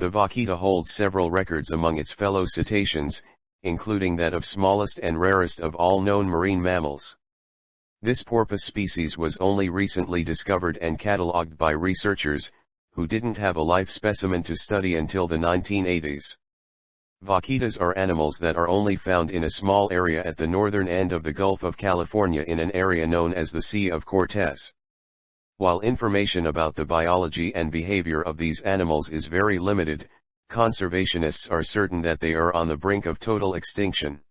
The vaquita holds several records among its fellow cetaceans, including that of smallest and rarest of all known marine mammals. This porpoise species was only recently discovered and catalogued by researchers, who didn't have a life specimen to study until the 1980s. Vaquitas are animals that are only found in a small area at the northern end of the Gulf of California in an area known as the Sea of Cortez. While information about the biology and behavior of these animals is very limited, conservationists are certain that they are on the brink of total extinction.